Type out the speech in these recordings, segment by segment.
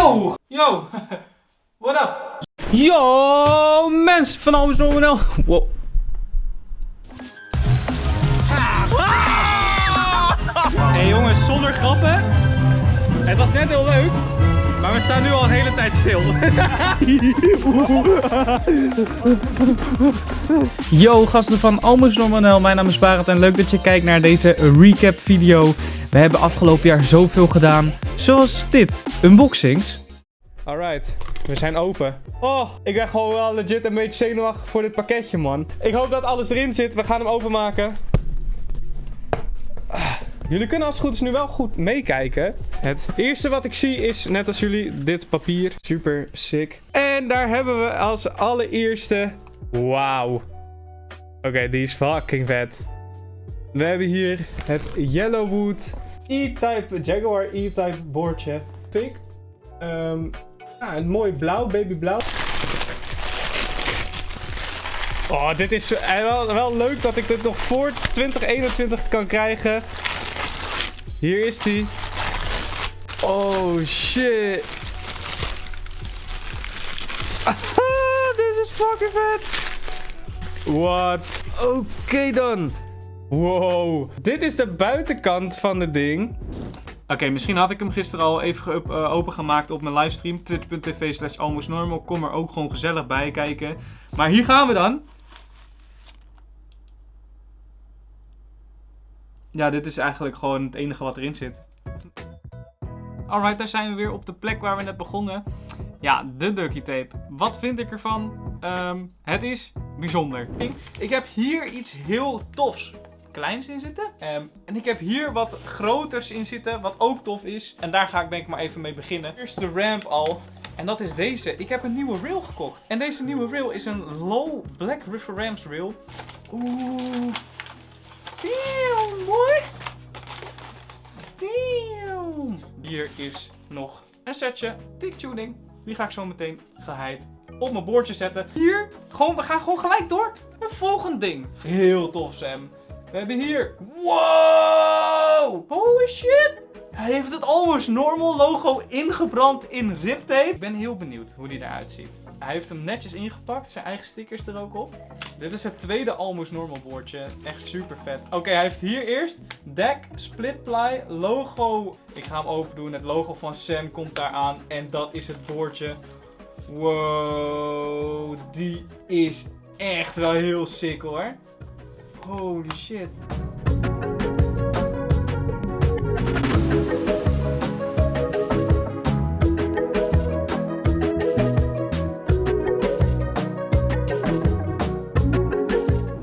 Yo! Yo! What up? Yo, mensen van Almes Normanel. Wow. Hey jongens, zonder grappen. Het was net heel leuk. Maar we staan nu al een hele tijd stil. Yo, gasten van Almus Normanel. Mijn naam is Barend en leuk dat je kijkt naar deze recap video. We hebben afgelopen jaar zoveel gedaan. Zoals dit, unboxings. Alright, we zijn open. Oh, ik ben gewoon wel legit een beetje zenuwachtig voor dit pakketje, man. Ik hoop dat alles erin zit. We gaan hem openmaken. Ah, Jullie kunnen als het goed is nu wel goed meekijken. Het eerste wat ik zie is, net als jullie, dit papier. Super sick. En daar hebben we als allereerste... Wauw. Oké, die is fucking vet. We hebben hier het Yellowwood E-Type Jaguar E-Type boordje. Pink. Ehm ja, een mooi blauw, babyblauw. Oh, dit is eh, wel, wel leuk dat ik dit nog voor 2021 kan krijgen. Hier is die. Oh shit. Dit is fucking vet. Wat? Oké dan. Wow. Dit is de buitenkant van het ding. Oké, misschien had ik hem gisteren al even eh, opengemaakt op mijn livestream. Twitch.tv slash almostnormal. Kom er ook gewoon gezellig bij kijken. Maar hier gaan we dan. Ja, dit is eigenlijk gewoon het enige wat erin zit. Alright, daar zijn we weer op de plek waar we net begonnen. Ja, de ducky tape. Wat vind ik ervan? Ehm, het is bijzonder. Ik heb hier iets heel tofs kleins in zitten. Ehm, en ik heb hier wat groters in zitten, wat ook tof is. En daar ga ik denk ik maar even mee beginnen. Eerst de ramp al. En dat is deze. Ik heb een nieuwe rail gekocht. En deze nieuwe rail is een low Black River Rams rail. Oeh. Damn, mooi. Damn. Hier is nog een setje tick tuning. Die ga ik zo meteen geheid op mijn boordje zetten. Hier, gewoon, we gaan gewoon gelijk door. Een volgend ding. Heel tof, Sam. We hebben hier. Wow! Holy shit! Hij heeft het Almost Normal logo ingebrand in riptape. Ik ben heel benieuwd hoe die eruit ziet. Hij heeft hem netjes ingepakt. Zijn eigen stickers er ook op. Dit is het tweede Almost Normal boordje. Echt super vet. Oké, hij heeft hier eerst deck, split ply, logo. Ik ga hem open doen. Het logo van Sam komt daar aan. En dat is het boordje. Wow, die is echt wel heel sick hoor. Holy shit.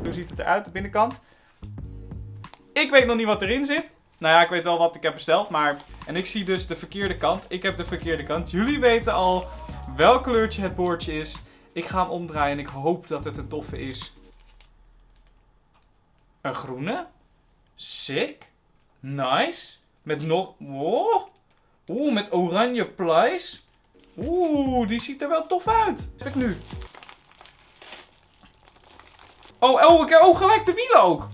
Hoe ziet het eruit, de binnenkant? Ik weet nog niet wat erin zit. Nou ja, ik weet wel wat ik heb besteld, maar... En ik zie dus de verkeerde kant. Ik heb de verkeerde kant. Jullie weten al welk kleurtje het boordje is. Ik ga hem omdraaien en ik hoop dat het een toffe is. Een groene. Sick. Nice. Met nog... Wow. Oeh, met oranje plies. Oeh, die ziet er wel tof uit. Heb ik nu? Oh, oh, ik heb oh, gelijk de wielen ook.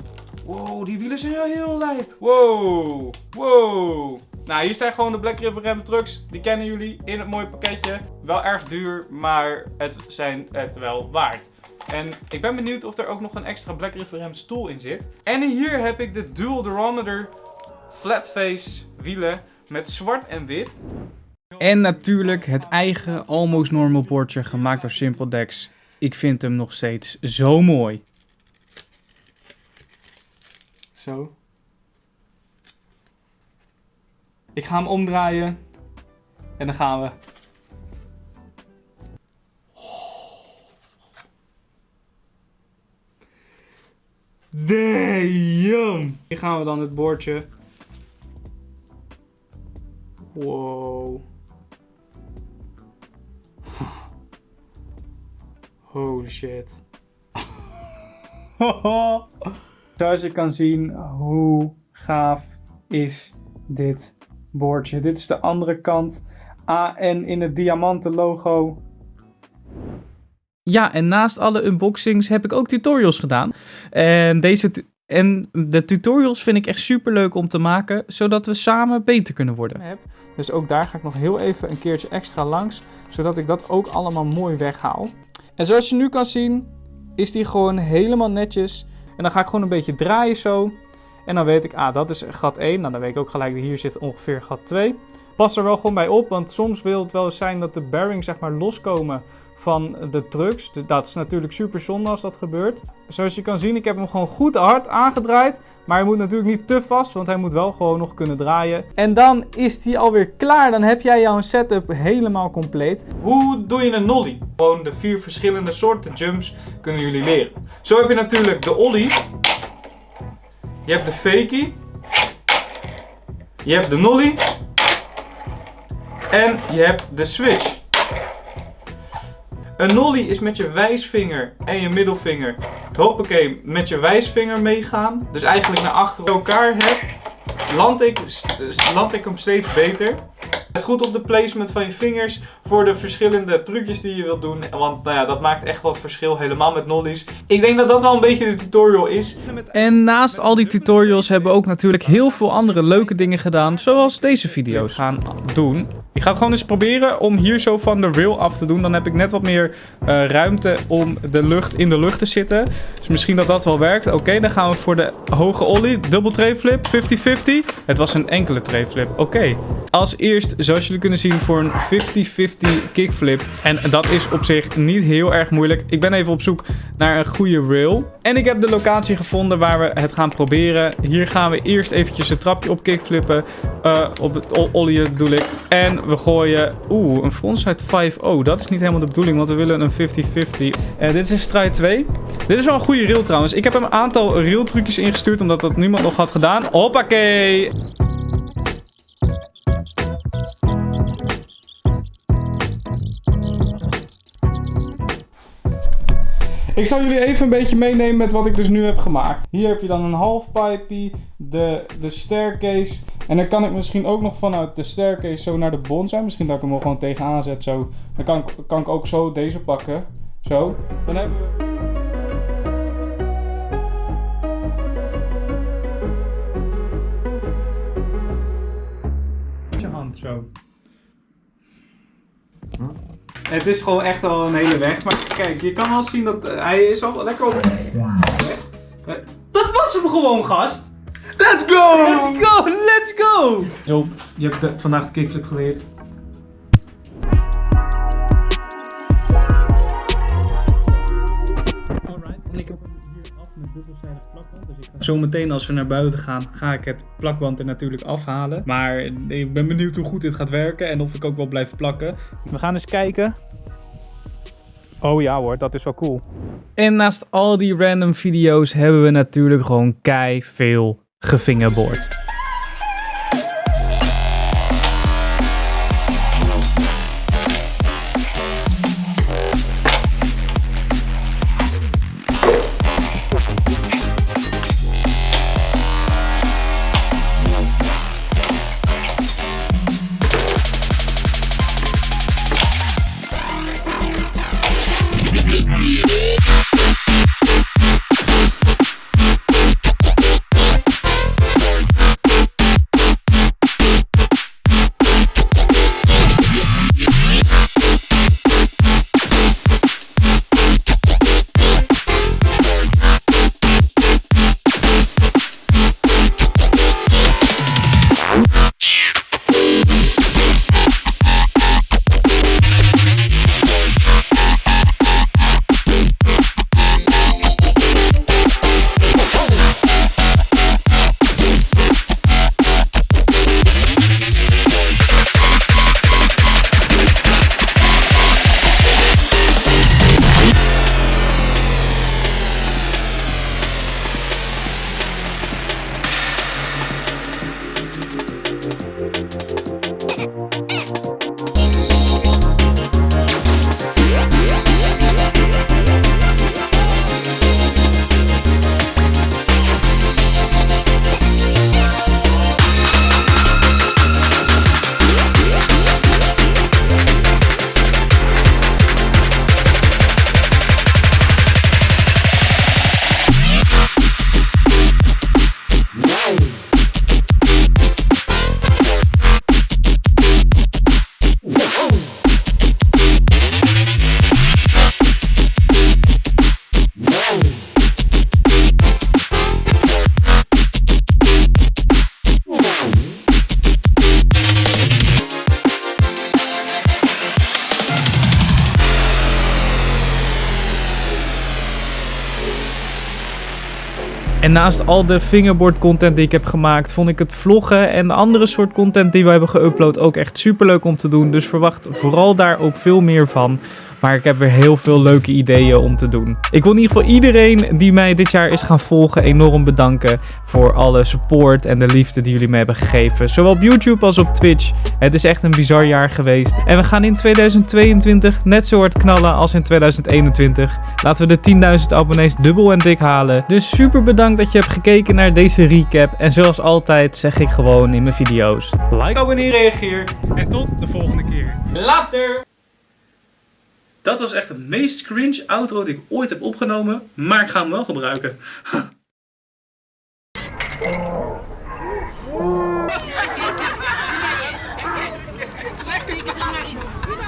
Wow, die wielen zijn wel heel lijp. Wow, wow. Nou, hier zijn gewoon de Black River Ram trucks. Die kennen jullie in het mooie pakketje. Wel erg duur, maar het zijn het wel waard. En ik ben benieuwd of er ook nog een extra Black River Ram stoel in zit. En hier heb ik de Dual Durometer Flatface wielen met zwart en wit. En natuurlijk het eigen Almost Normal bordje gemaakt door Simple Dex. Ik vind hem nog steeds zo mooi. Zo. Ik ga hem omdraaien. En dan gaan we. Damn! Hier gaan we dan het boordje. Wow. Holy shit. Zoals je kan zien, hoe gaaf is dit boordje. Dit is de andere kant. AN in het diamanten logo. Ja, en naast alle unboxings heb ik ook tutorials gedaan. En deze, En de tutorials vind ik echt super leuk om te maken, zodat we samen beter kunnen worden. Dus ook daar ga ik nog heel even een keertje extra langs, zodat ik dat ook allemaal mooi weghaal. En zoals je nu kan zien, is die gewoon helemaal netjes. En dan ga ik gewoon een beetje draaien zo. En dan weet ik, ah, dat is gat 1. Nou, dan weet ik ook gelijk, hier zit ongeveer gat 2. Pas er wel gewoon bij op, want soms wil het wel eens zijn dat de bearings zeg maar loskomen van de trucks. Dat is natuurlijk super zonde als dat gebeurt. Zoals je kan zien, ik heb hem gewoon goed hard aangedraaid. Maar hij moet natuurlijk niet te vast, want hij moet wel gewoon nog kunnen draaien. En dan is hij alweer klaar. Dan heb jij jouw setup helemaal compleet. Hoe doe je een nollie? Gewoon de vier verschillende soorten jumps kunnen jullie leren. Zo heb je natuurlijk de ollie. Je hebt de fakie. Je hebt de nollie. En je hebt de switch. Een nollie is met je wijsvinger en je middelvinger, hoppakee, met je wijsvinger meegaan. Dus eigenlijk naar achter elkaar heb, land ik, land ik hem steeds beter. Let goed op de placement van je vingers voor de verschillende trucjes die je wilt doen. Want nou ja, dat maakt echt wat verschil, helemaal met nollies. Ik denk dat dat wel een beetje de tutorial is. En naast al die tutorials hebben we ook natuurlijk heel veel andere leuke dingen gedaan. Zoals deze video's gaan doen. Ik ga het gewoon eens proberen om hier zo van de rail af te doen. Dan heb ik net wat meer uh, ruimte om de lucht in de lucht te zitten. Dus misschien dat dat wel werkt. Oké, dan gaan we voor de hoge ollie. Dubbel trayflip, 50-50. Het was een enkele trayflip. Oké. Als eerst, zoals jullie kunnen zien, voor een 50-50 kickflip. En dat is op zich niet heel erg moeilijk. Ik ben even op zoek naar een goede rail. En ik heb de locatie gevonden waar we het gaan proberen. Hier gaan we eerst eventjes een trapje op kickflippen. Uh, op het ollie bedoel ik. En we gooien... Oeh, een frontside 5-0. Dat is niet helemaal de bedoeling, want we willen een 50-50. Uh, eh, dit is stride 2. Dit is wel een goede rail trouwens. Ik heb hem een aantal rail trucjes ingestuurd, omdat dat niemand nog had gedaan. Hoppakee! Ik zal jullie even een beetje meenemen met wat ik dus nu heb gemaakt. Hier heb je dan een half pipey, de, de staircase. En dan kan ik misschien ook nog vanuit de staircase zo naar de bonsai. Misschien dat ik hem wel gewoon tegenaan zet zo. Dan kan ik, kan ik ook zo deze pakken. Zo. Dan hebben we... Hand zo. Het is gewoon echt al een hele weg. Maar kijk, je kan wel zien dat uh, hij is al lekker op weg. Uh, dat was hem gewoon, gast! Let's go! Let's go! Let's go! Zo, je hebt de, vandaag de kickflip geleerd. Zometeen als we naar buiten gaan, ga ik het plakband er natuurlijk afhalen. Maar ik ben benieuwd hoe goed dit gaat werken en of ik ook wel blijf plakken. We gaan eens kijken. Oh ja hoor, dat is wel cool. En naast al die random video's hebben we natuurlijk gewoon kei veel gefingerboard. En naast al de fingerboard content die ik heb gemaakt, vond ik het vloggen en de andere soort content die we hebben geüpload ook echt super leuk om te doen. Dus verwacht vooral daar ook veel meer van. Maar ik heb weer heel veel leuke ideeën om te doen. Ik wil in ieder geval iedereen die mij dit jaar is gaan volgen enorm bedanken voor alle support en de liefde die jullie me hebben gegeven. Zowel op YouTube als op Twitch. Het is echt een bizar jaar geweest. En we gaan in 2022 net zo hard knallen als in 2021. Laten we de 10.000 abonnees dubbel en dik halen. Dus super bedankt dat je hebt gekeken naar deze recap. En zoals altijd zeg ik gewoon in mijn video's. Like, abonneer, reageer. En tot de volgende keer. Later! Dat was echt het meest cringe outro die ik ooit heb opgenomen, maar ik ga hem wel gebruiken.